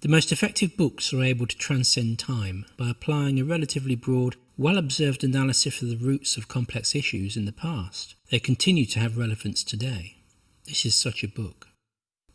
The most effective books are able to transcend time by applying a relatively broad, well observed analysis of the roots of complex issues in the past. They continue to have relevance today. This is such a book.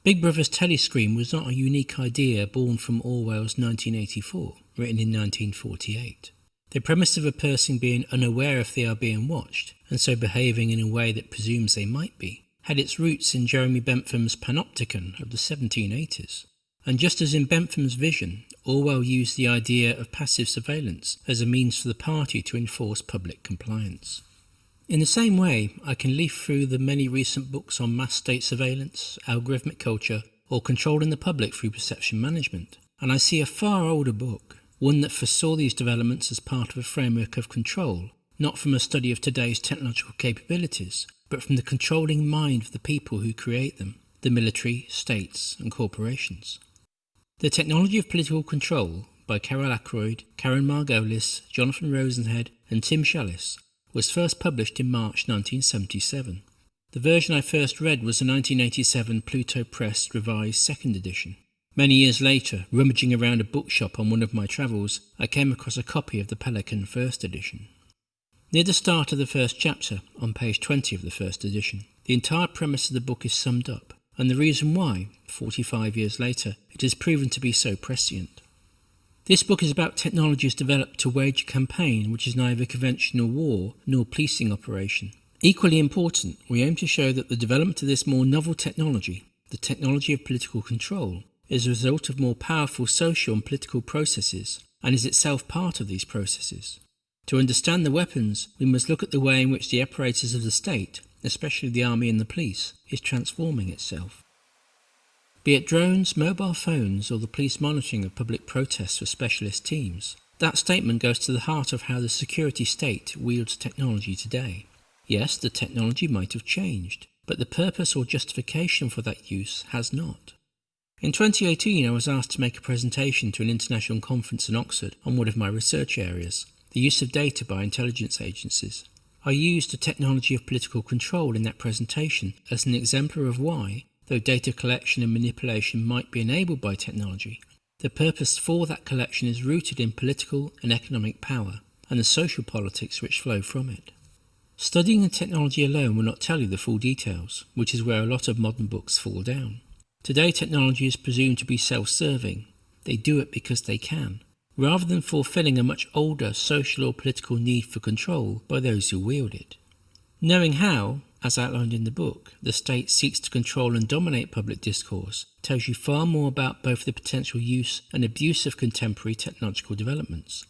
Big Brother's telescreen was not a unique idea born from Orwell's 1984, written in 1948. The premise of a person being unaware if they are being watched, and so behaving in a way that presumes they might be, had its roots in Jeremy Bentham's Panopticon of the 1780s. And just as in Bentham's vision, Orwell used the idea of passive surveillance as a means for the party to enforce public compliance. In the same way, I can leaf through the many recent books on mass state surveillance, algorithmic culture, or controlling the public through perception management, and I see a far older book, one that foresaw these developments as part of a framework of control, not from a study of today's technological capabilities, but from the controlling mind of the people who create them, the military, states, and corporations. The Technology of Political Control by Carol Ackroyd, Karen Margolis, Jonathan Rosenhead, and Tim Shallice was first published in March 1977. The version I first read was the 1987 Pluto Press revised second edition. Many years later, rummaging around a bookshop on one of my travels, I came across a copy of the Pelican first edition. Near the start of the first chapter, on page 20 of the first edition, the entire premise of the book is summed up and the reason why, 45 years later, it has proven to be so prescient. This book is about technologies developed to wage a campaign which is neither conventional war nor policing operation. Equally important, we aim to show that the development of this more novel technology, the technology of political control, is a result of more powerful social and political processes and is itself part of these processes. To understand the weapons, we must look at the way in which the apparatus of the state especially the army and the police, is transforming itself. Be it drones, mobile phones, or the police monitoring of public protests for specialist teams, that statement goes to the heart of how the security state wields technology today. Yes, the technology might have changed, but the purpose or justification for that use has not. In 2018, I was asked to make a presentation to an international conference in Oxford on one of my research areas, the use of data by intelligence agencies. I used the technology of political control in that presentation as an exemplar of why, though data collection and manipulation might be enabled by technology, the purpose for that collection is rooted in political and economic power and the social politics which flow from it. Studying the technology alone will not tell you the full details, which is where a lot of modern books fall down. Today technology is presumed to be self-serving. They do it because they can rather than fulfilling a much older social or political need for control by those who wield it. Knowing how, as outlined in the book, the state seeks to control and dominate public discourse tells you far more about both the potential use and abuse of contemporary technological developments.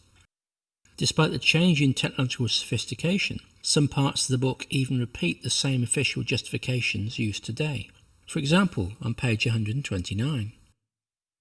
Despite the change in technological sophistication, some parts of the book even repeat the same official justifications used today. For example, on page 129.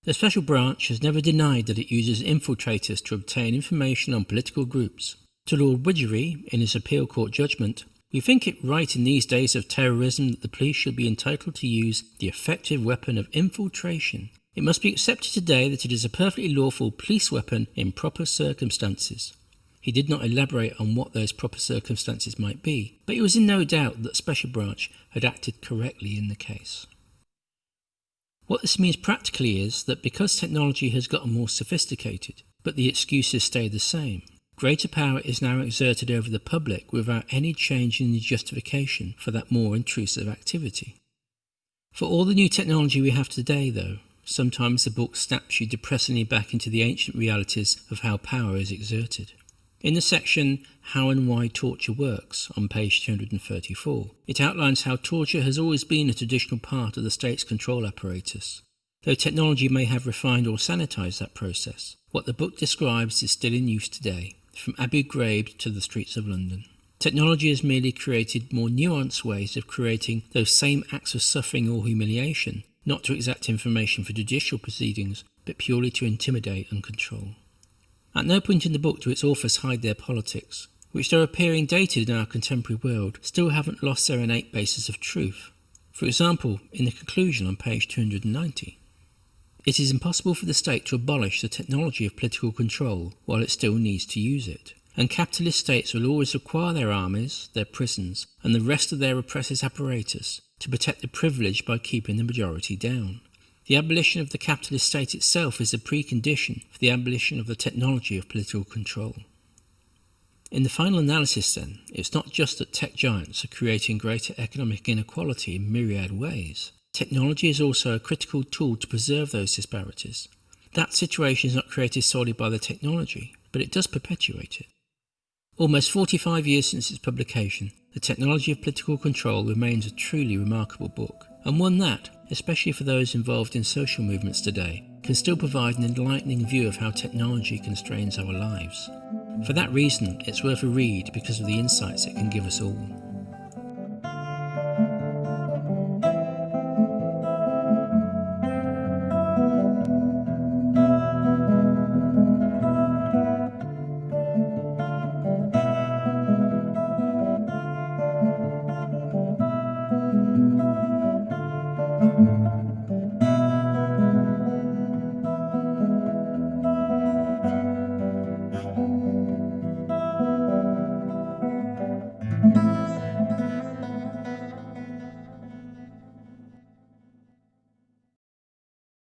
The special branch has never denied that it uses infiltrators to obtain information on political groups. To Lord Widgery, in his appeal court judgment, we think it right in these days of terrorism that the police should be entitled to use the effective weapon of infiltration. It must be accepted today that it is a perfectly lawful police weapon in proper circumstances. He did not elaborate on what those proper circumstances might be, but he was in no doubt that Special Branch had acted correctly in the case. What this means practically is that because technology has gotten more sophisticated, but the excuses stay the same, greater power is now exerted over the public without any change in the justification for that more intrusive activity. For all the new technology we have today, though, sometimes the book snaps you depressingly back into the ancient realities of how power is exerted. In the section How and Why Torture Works on page 234, it outlines how torture has always been a traditional part of the state's control apparatus. Though technology may have refined or sanitized that process, what the book describes is still in use today, from Abu Ghraib to the streets of London. Technology has merely created more nuanced ways of creating those same acts of suffering or humiliation, not to exact information for judicial proceedings, but purely to intimidate and control. At no point in the book do its authors hide their politics, which though appearing dated in our contemporary world, still haven't lost their innate basis of truth. For example, in the conclusion on page 290, it is impossible for the state to abolish the technology of political control while it still needs to use it, and capitalist states will always require their armies, their prisons, and the rest of their oppressors' apparatus to protect the privileged by keeping the majority down. The abolition of the capitalist state itself is a precondition for the abolition of the technology of political control. In the final analysis, then, it's not just that tech giants are creating greater economic inequality in myriad ways. Technology is also a critical tool to preserve those disparities. That situation is not created solely by the technology, but it does perpetuate it. Almost 45 years since its publication, The Technology of Political Control remains a truly remarkable book, and one that, especially for those involved in social movements today, can still provide an enlightening view of how technology constrains our lives. For that reason, it's worth a read because of the insights it can give us all.